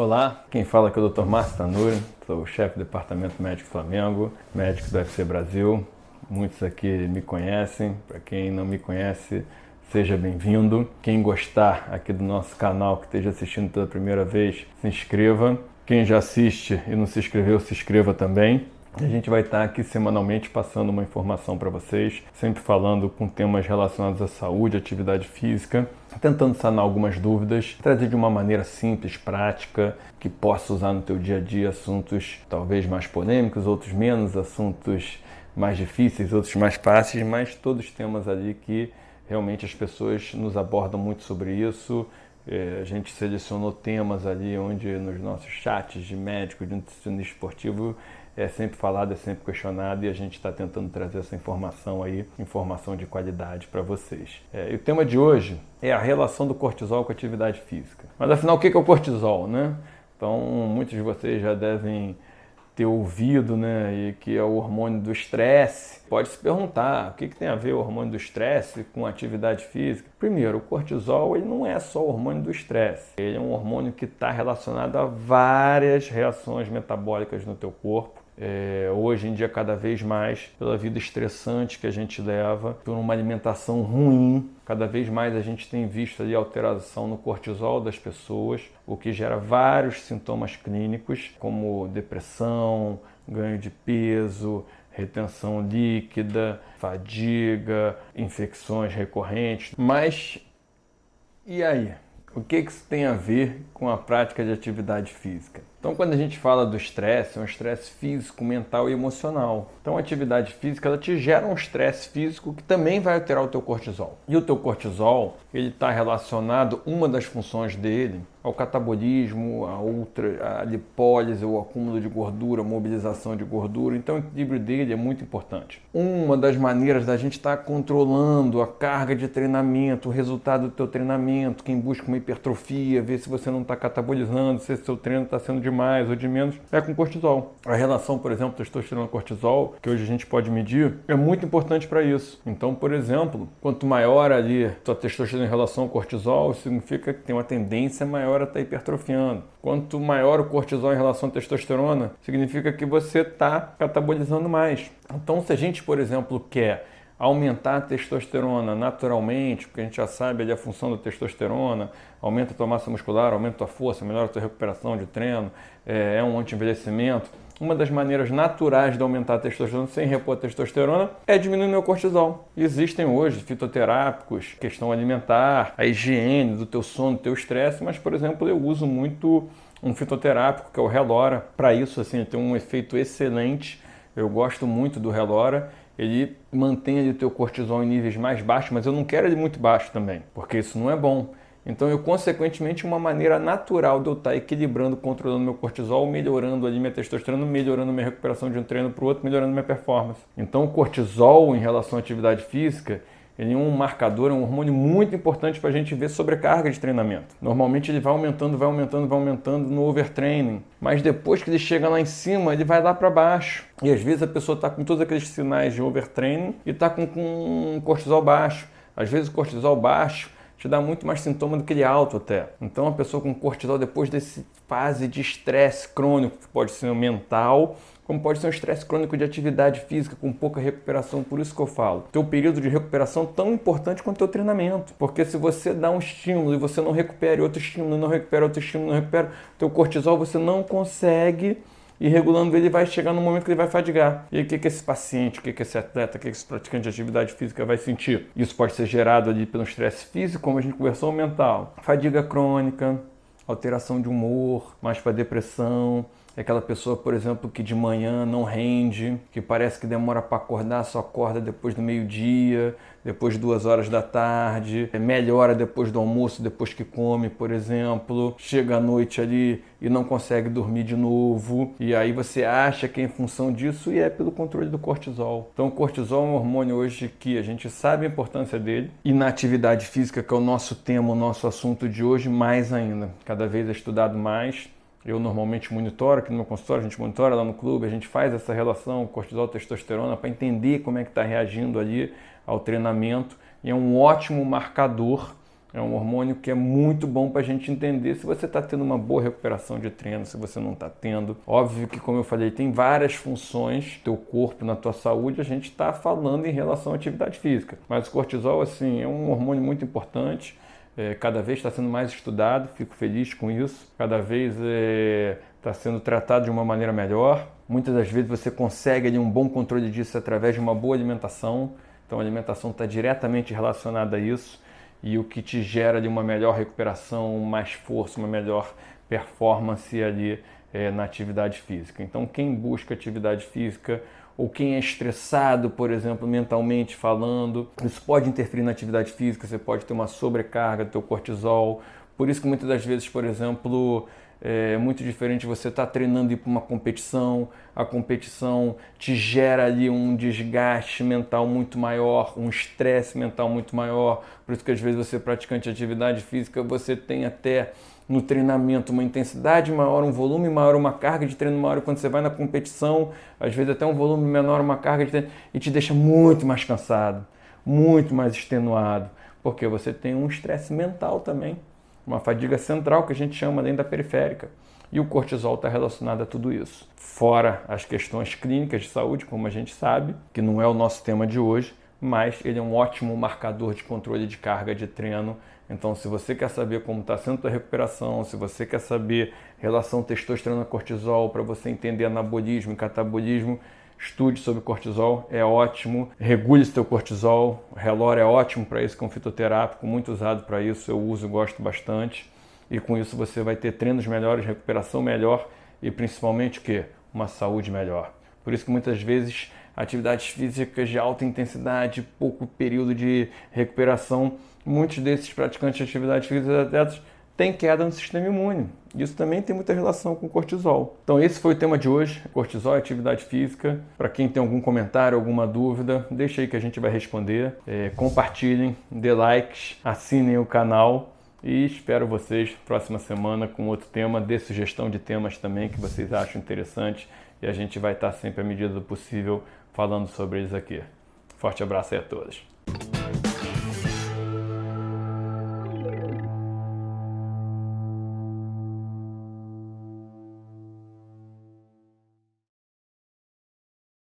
Olá, quem fala aqui é o Dr. Márcio Tanuri, sou o chefe do Departamento Médico Flamengo, médico do UFC Brasil. Muitos aqui me conhecem, para quem não me conhece, seja bem-vindo. Quem gostar aqui do nosso canal, que esteja assistindo pela primeira vez, se inscreva. Quem já assiste e não se inscreveu, se inscreva também. A gente vai estar aqui semanalmente passando uma informação para vocês, sempre falando com temas relacionados à saúde, atividade física, tentando sanar algumas dúvidas, trazer de uma maneira simples, prática, que possa usar no teu dia a dia assuntos talvez mais polêmicos, outros menos, assuntos mais difíceis, outros mais fáceis, mas todos temas ali que realmente as pessoas nos abordam muito sobre isso. É, a gente selecionou temas ali onde nos nossos chats de médico, de nutricionista esportivo, é sempre falado, é sempre questionado e a gente está tentando trazer essa informação aí, informação de qualidade para vocês. É, e o tema de hoje é a relação do cortisol com a atividade física. Mas afinal, o que é o cortisol, né? Então, muitos de vocês já devem ter ouvido, né, e que é o hormônio do estresse. Pode se perguntar, o que, que tem a ver o hormônio do estresse com atividade física? Primeiro, o cortisol ele não é só o hormônio do estresse. Ele é um hormônio que está relacionado a várias reações metabólicas no teu corpo é, hoje em dia cada vez mais pela vida estressante que a gente leva, por uma alimentação ruim. Cada vez mais a gente tem visto ali alteração no cortisol das pessoas, o que gera vários sintomas clínicos, como depressão, ganho de peso, retenção líquida, fadiga, infecções recorrentes. Mas e aí? O que isso tem a ver com a prática de atividade física? Então, quando a gente fala do estresse, é um estresse físico, mental e emocional. Então, a atividade física ela te gera um estresse físico que também vai alterar o teu cortisol. E o teu cortisol, ele está relacionado, uma das funções dele, ao catabolismo, a, ultra, a lipólise, o acúmulo de gordura, a mobilização de gordura. Então, o equilíbrio dele é muito importante. Uma das maneiras da gente estar tá controlando a carga de treinamento, o resultado do teu treinamento, quem busca uma hipertrofia, ver se você não está catabolizando, se seu treino está sendo de mais ou de menos, é com cortisol. A relação, por exemplo, testosterona-cortisol, que hoje a gente pode medir, é muito importante para isso. Então, por exemplo, quanto maior ali tua testosterona em relação ao cortisol, significa que tem uma tendência maior a estar tá hipertrofiando. Quanto maior o cortisol em relação à testosterona, significa que você está catabolizando mais. Então, se a gente, por exemplo, quer aumentar a testosterona naturalmente, porque a gente já sabe ali a função da testosterona, aumenta a tua massa muscular, aumenta a tua força, melhora a tua recuperação de treino, é, é um anti-envelhecimento. Uma das maneiras naturais de aumentar a testosterona sem repor a testosterona é diminuir o meu cortisol. Existem hoje fitoterápicos, questão alimentar, a higiene do teu sono, do teu estresse, mas, por exemplo, eu uso muito um fitoterápico que é o Relora. Para isso, assim, tem um efeito excelente. Eu gosto muito do Relora ele mantém ali o teu cortisol em níveis mais baixos, mas eu não quero ele muito baixo também, porque isso não é bom. Então eu, consequentemente, uma maneira natural de eu estar equilibrando, controlando meu cortisol, melhorando ali minha testosterona, melhorando minha recuperação de um treino para o outro, melhorando minha performance. Então o cortisol em relação à atividade física, ele é um marcador, é um hormônio muito importante para a gente ver sobrecarga de treinamento. Normalmente ele vai aumentando, vai aumentando, vai aumentando no overtraining, mas depois que ele chega lá em cima, ele vai lá para baixo. E às vezes a pessoa está com todos aqueles sinais de overtraining e está com, com cortisol baixo. Às vezes o cortisol baixo te dá muito mais sintoma do que ele alto até. Então a pessoa com cortisol depois desse fase de estresse crônico, que pode ser mental, como pode ser um estresse crônico de atividade física com pouca recuperação. Por isso que eu falo, teu período de recuperação tão importante quanto teu treinamento. Porque se você dá um estímulo e você não recupera outro estímulo, não recupera outro estímulo, não recupera teu cortisol, você não consegue e regulando ele vai chegar no momento que ele vai fadigar. E aí, o que, que esse paciente, o que, que esse atleta, o que, que esse praticante de atividade física vai sentir? Isso pode ser gerado ali pelo estresse físico, como a gente conversou, mental. Fadiga crônica, alteração de humor, mais para depressão, é aquela pessoa, por exemplo, que de manhã não rende, que parece que demora para acordar, só acorda depois do meio-dia, depois de duas horas da tarde, é, melhora depois do almoço, depois que come, por exemplo, chega à noite ali e não consegue dormir de novo, e aí você acha que é em função disso e é pelo controle do cortisol. Então, o cortisol é um hormônio hoje que a gente sabe a importância dele, e na atividade física, que é o nosso tema, o nosso assunto de hoje, mais ainda. Cada vez é estudado mais eu normalmente monitoro aqui no meu consultório, a gente monitora lá no clube, a gente faz essa relação cortisol-testosterona para entender como é que está reagindo ali ao treinamento e é um ótimo marcador É um hormônio que é muito bom para a gente entender se você está tendo uma boa recuperação de treino, se você não está tendo. Óbvio que, como eu falei, tem várias funções teu corpo, na tua saúde, a gente está falando em relação à atividade física. Mas o cortisol, assim, é um hormônio muito importante. É, cada vez está sendo mais estudado, fico feliz com isso. Cada vez está é, sendo tratado de uma maneira melhor. Muitas das vezes você consegue ali, um bom controle disso através de uma boa alimentação. Então a alimentação está diretamente relacionada a isso e o que te gera de uma melhor recuperação, mais força, uma melhor performance ali é, na atividade física. Então, quem busca atividade física ou quem é estressado, por exemplo, mentalmente falando, isso pode interferir na atividade física, você pode ter uma sobrecarga do teu cortisol. Por isso que muitas das vezes, por exemplo, é muito diferente você estar tá treinando e ir para uma competição, a competição te gera ali um desgaste mental muito maior, um estresse mental muito maior. Por isso que às vezes você praticante de atividade física, você tem até no treinamento uma intensidade maior, um volume maior, uma carga de treino maior. Quando você vai na competição, às vezes até um volume menor, uma carga de treino, e te deixa muito mais cansado, muito mais extenuado, porque você tem um estresse mental também uma fadiga central que a gente chama além da periférica. E o cortisol está relacionado a tudo isso. Fora as questões clínicas de saúde, como a gente sabe, que não é o nosso tema de hoje, mas ele é um ótimo marcador de controle de carga de treino. Então, se você quer saber como está sendo a recuperação, se você quer saber relação testosterona-cortisol para você entender anabolismo e catabolismo, estude sobre cortisol, é ótimo. Regule seu cortisol, o relógio é ótimo para isso, com fitoterápico, muito usado para isso, eu uso e gosto bastante. E com isso você vai ter treinos melhores, recuperação melhor e principalmente o que? Uma saúde melhor. Por isso que muitas vezes atividades físicas de alta intensidade, pouco período de recuperação, muitos desses praticantes de atividades físicas atletas tem queda no sistema imune. Isso também tem muita relação com cortisol. Então esse foi o tema de hoje, cortisol e atividade física. Para quem tem algum comentário, alguma dúvida, deixa aí que a gente vai responder. É, compartilhem, dê likes, assinem o canal e espero vocês próxima semana com outro tema, dê sugestão de temas também que vocês acham interessantes e a gente vai estar sempre à medida do possível falando sobre eles aqui. Forte abraço aí a todos.